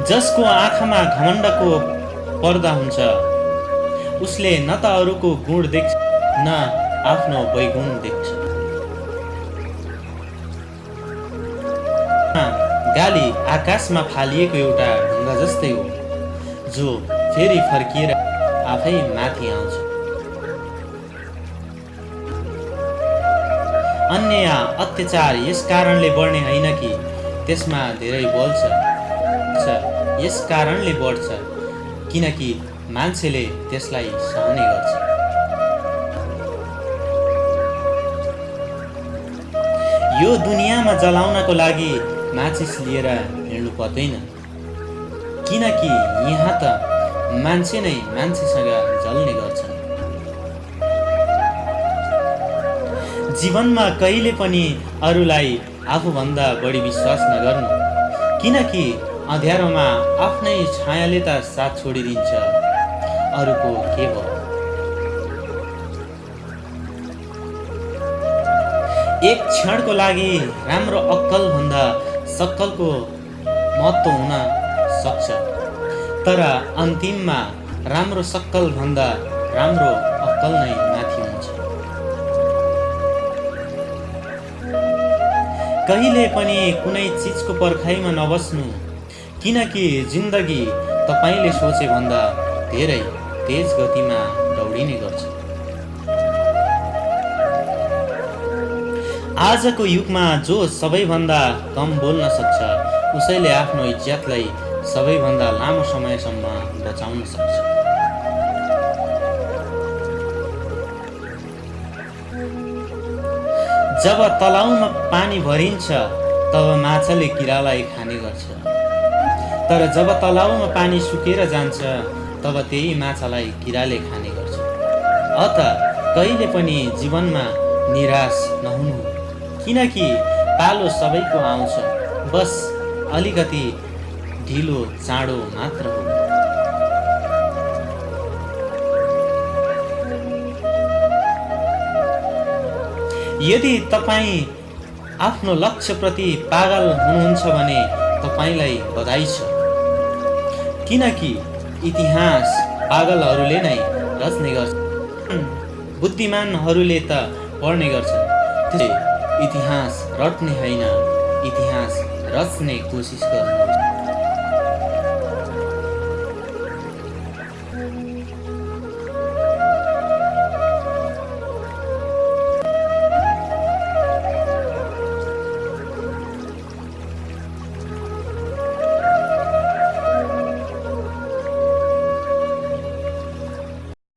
जसको आँखामा घमण्डको पर्दा हुन्छ उसले न त अरूको गुण देख्छ न आफ्नो वैगुण देख्छ। गाली आकाशमा फालिएको एउटा ढुङ्गा जस्तै हो जो फेरि फर्किएर आफै माथि आउँछ। अन्य अत्याचार यस कारणले बढ्ने होइन कि त्यसमा धेरै बोल्छ यस कारणले बढ्छ किनकि मान्छेले त्यसलाई सहने गर्छ। यो दुनियाँमा जलाउनको लागि माचिस लिएर हिँड्नु पर्दैन। किनकि यहाँ त मान्छे नै मान्छेसँग जल्ने गर्छन्। जीवनमा कहिले पनि अरूलाई आफूभन्दा बढी विश्वास नगर्नु। किनकि अँध्यारोमा आफ्नै छायाले त साथ छोडिदिन्छ। अरूको के भयो एक क्षणको लागि राम्रो अक्कलभन्दा सक्कलको महत्त्व हुन सक्छ। तर अन्तिममा राम्रो सक्कलभन्दा राम्रो अक्कल नै माथि हुन्छ। कहिले पनि कुनै चिजको पर्खाइमा नबस्नु किनकि जिन्दगी तपाईँले सोचे भन्दा धेरै तेज गतिमा दौडिने गर्छ। आजको युगमा जो सबैभन्दा कम बोल्न सक्छ उसैले आफ्नो इज्जतलाई सबैभन्दा लामो समयसम्म बचाउन सक्छ। जब तलाउमा पानी भरिन्छ तब माछाले किरालाई खाने गर्छ। तर जब तलाउमा पानी सुकेर जान्छ तब त्यही माछालाई किराले खाने गर्छ। अत कहिले पनि जीवनमा निराश नहुनु। किनकि पालो सबैको आउँछ बस अलिकति ढिलो चाँडो मात्र हो। यदि तपाईँ आफ्नो लक्ष्यप्रति पागल हुनुहुन्छ भने तपाईँलाई बधाई छ। किनकि इतिहास पागलहरूले नै रच्ने गर्छ। बुद्धिमानहरूले त पढ्ने गर्छन् इतिहास रट्ने होइन इतिहास रच्ने कोसिस गर्नु।